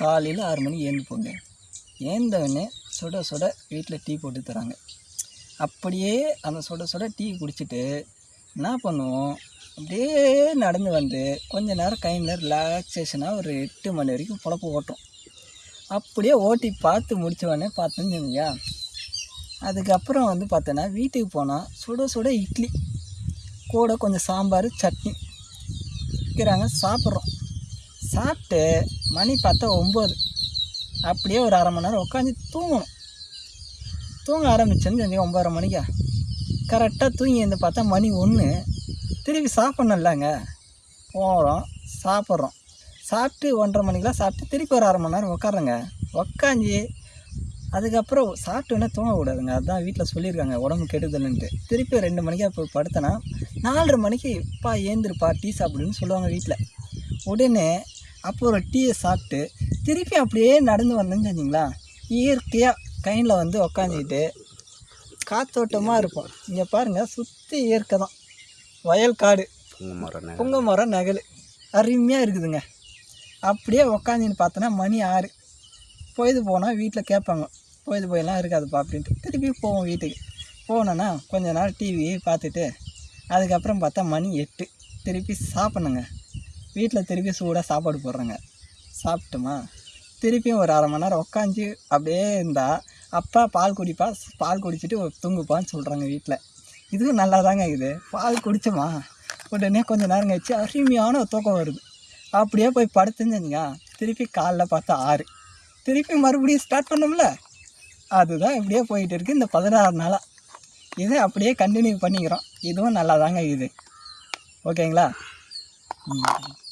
காலையில் ஆறு மணிக்கு ஏந்து போங்க. ஏந்தவொடனே சுட சுட வீட்டில் டீ போட்டு தராங்க. அப்படியே அந்த சுட சுட டீ குடிச்சிட்டு என்ன பண்ணுவோம்? அப்படியே நடந்து வந்து கொஞ்ச நேரம் கையில் ரிலாக்ஸேஷனாக ஒரு எட்டு மணி வரைக்கும் பொழப்பு ஓட்டும். அப்படியே ஓட்டி பார்த்து முடித்தவொடனே உடனே பார்த்தோன்னு சொன்னீங்க அதுக்கப்புறம் வந்து பார்த்தோன்னா வீட்டுக்கு போனால் சுட சுட இட்லி கூட கொஞ்சம் சாம்பார் சட்னி. வைக்கிறாங்க சாப்பிட்றோம். சாப்பிட்டு மணி பார்த்தா ஒம்பது. அப்படியே ஒரு அரை மணி நேரம் உட்காந்து தூங்கணும். தூங்க ஆரம்பிச்சேன்னு செஞ்சு ஒம்பதரை மணிக்கா? கரெக்டாக தூங்கி வந்து பார்த்தா மணி ஒன்று. திருப்பி சாப்பிட்ணும்லங்க. போகிறோம் சாப்பிட்றோம். சாப்பிட்டு ஒன்றரை மணிக்கெலாம் சாப்பிட்டு திருப்பி ஒரு அரை மணி நேரம் உட்காருங்க. உக்காஞ்சி அதுக்கப்புறம் சாப்பிட்டோன்னே தூங்கக்கூடாதுங்க அதான் வீட்டில் சொல்லியிருக்காங்க உடம்பு கெடுதல்ன்ட்டு. திருப்பி ரெண்டு மணிக்கு அப்போ படுத்தனா நாலரை மணிக்கு பா ஏந்திருப்பா டீ சாப்பிடுன்னு சொல்லுவாங்க வீட்டில் உடனே அப்போ ஒரு டீயை சாப்பிட்டு திருப்பி அப்படியே நடந்து வந்தேன்னு வச்சிங்களா இயற்கையாக கையில் வந்து உக்காந்துக்கிட்டு காத்தோட்டமாக இருப்போம். இங்கே பாருங்கள் சுற்றி இயற்கை தான். வயல் காடு. புங்க மரம் நகல். அருமையாக இருக்குதுங்க. அப்படியே உக்காந்துன்னு பார்த்தோன்னா மணி ஆறு. பொழுது போனால் வீட்டில் கேட்பாங்க. பொழுது போயெல்லாம் இருக்காதுப்பா அப்படின்ட்டு. திருப்பி போவோம் வீட்டுக்கு. போனோன்னா கொஞ்ச நாள் டிவி பார்த்துட்டு அதுக்கப்புறம் பார்த்தா மணி எட்டு. திருப்பி சாப்பிட்ணுங்க. வீட்டில் திருப்பி சூடாக சாப்பாடு போடுறாங்க. சாப்பிட்டோமா? திருப்பியும் ஒரு அரை மணி நேரம் உக்காந்து அப்படியே இருந்தால் அப்பா பால் குடிப்பா பால் குடிச்சிட்டு தூங்குப்பான்னு சொல்கிறாங்க வீட்டில். இதுவும் நல்லா தாங்க இது பால் குடித்தோமா உடனே கொஞ்ச நேரம் கழிச்சு அருமையான தூக்கம் வருது. அப்படியே போய் படுத்துருந்தீங்க. திருப்பி காலைல பார்த்தா ஆறு. திருப்பி மறுபடியும் ஸ்டார்ட் பண்ணோம்ல? அதுதான் இப்படியே போயிட்டு இருக்குது இந்த பதினாறு நாளாக இதை அப்படியே கண்டினியூ பண்ணிக்கிறோம். இதுவும் நல்லா தாங்க இது ஓகேங்களா? nhìn thấy